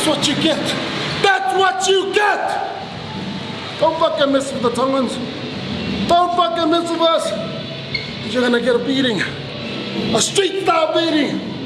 That's what you get. That's what you get. Don't fucking mess with the Tongans. Don't fucking mess with us. You're gonna get a beating. A street style beating.